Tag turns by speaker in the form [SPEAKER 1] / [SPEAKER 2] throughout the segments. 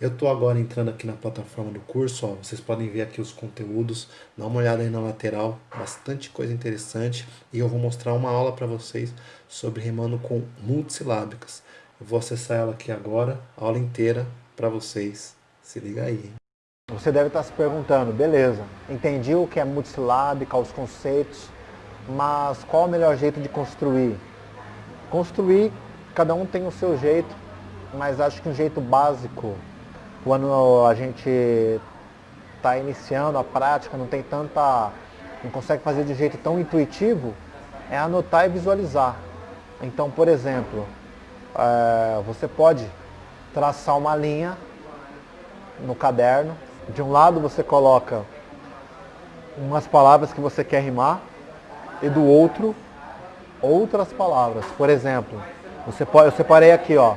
[SPEAKER 1] Eu estou agora entrando aqui na plataforma do curso, ó, vocês podem ver aqui os conteúdos, dá uma olhada aí na lateral, bastante coisa interessante e eu vou mostrar uma aula para vocês sobre rimando com multissilábicas. Eu vou acessar ela aqui agora, a aula inteira para vocês, se liga aí.
[SPEAKER 2] Você deve estar se perguntando, beleza, entendi o que é multissilábica, os conceitos, mas qual o melhor jeito de construir? Construir, cada um tem o seu jeito, mas acho que um jeito básico quando a gente está iniciando a prática, não tem tanta. não consegue fazer de jeito tão intuitivo, é anotar e visualizar. Então, por exemplo, é, você pode traçar uma linha no caderno. De um lado você coloca umas palavras que você quer rimar e do outro outras palavras. Por exemplo, você pode, eu separei aqui, ó,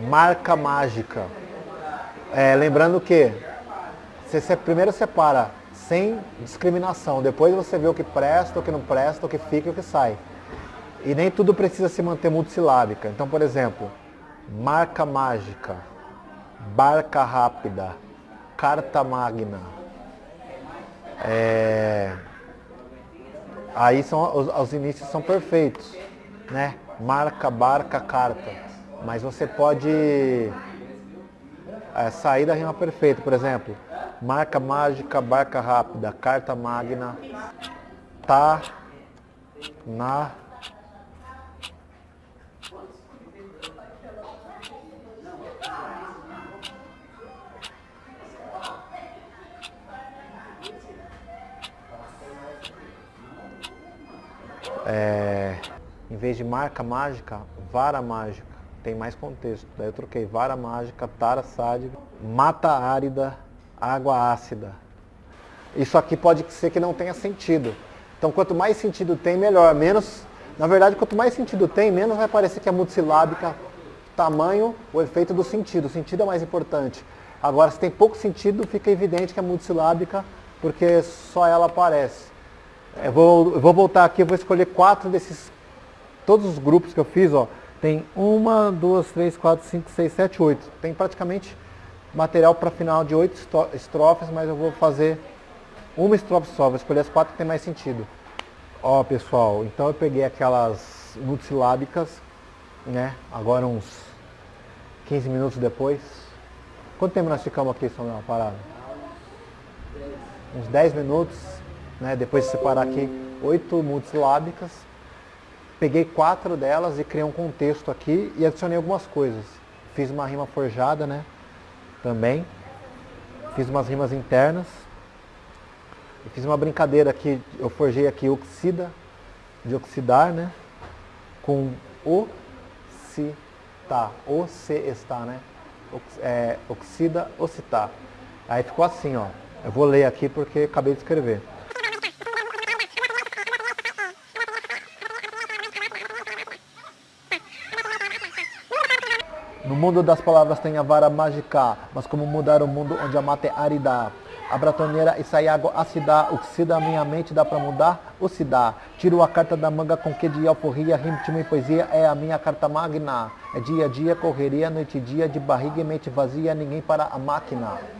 [SPEAKER 2] marca mágica. É, lembrando que você primeiro separa sem discriminação, depois você vê o que presta, o que não presta, o que fica e o que sai. E nem tudo precisa se manter multissilábica. Então, por exemplo, marca mágica, barca rápida, carta magna. É... Aí são, os, os inícios são perfeitos, né? Marca, barca, carta mas você pode é, sair da rima perfeita, por exemplo, marca mágica, barca rápida, carta magna, tá na é, em vez de marca mágica, vara mágica tem mais contexto. Daí eu troquei vara mágica, tara sádica, mata árida, água ácida. Isso aqui pode ser que não tenha sentido. Então quanto mais sentido tem, melhor. Menos, na verdade, quanto mais sentido tem, menos vai parecer que é multissilábica, tamanho, o efeito do sentido. O sentido é mais importante. Agora, se tem pouco sentido, fica evidente que é multissilábica, porque só ela aparece. Eu vou, eu vou voltar aqui, eu vou escolher quatro desses, todos os grupos que eu fiz, ó. Tem uma, duas, três, quatro, cinco, seis, sete, oito. Tem praticamente material para final de oito estrofes, mas eu vou fazer uma estrofe só, vou escolher as quatro que tem mais sentido. Ó pessoal, então eu peguei aquelas multissilábicas, né? Agora uns 15 minutos depois. Quanto tempo nós ficamos aqui, Samuel, parado? Uns 10 minutos, né? Depois de separar aqui oito multissilábicas peguei quatro delas e criei um contexto aqui e adicionei algumas coisas. Fiz uma rima forjada, né? Também. Fiz umas rimas internas. E fiz uma brincadeira aqui, eu forjei aqui oxida, de oxidar, né? Com o se tá, o se está, né? Ox, é, oxida, ocitar. Aí ficou assim, ó. Eu vou ler aqui porque acabei de escrever. No mundo das palavras tem a vara mágica, mas como mudar o mundo onde a mata é árida? A bratoneira e sai água ácida, oxida a minha mente, dá pra mudar? Ou se dá? Tiro a carta da manga com que de alforria, ritmo e poesia é a minha carta magna. É dia a dia, correria, noite e dia, de barriga e mente vazia, ninguém para a máquina.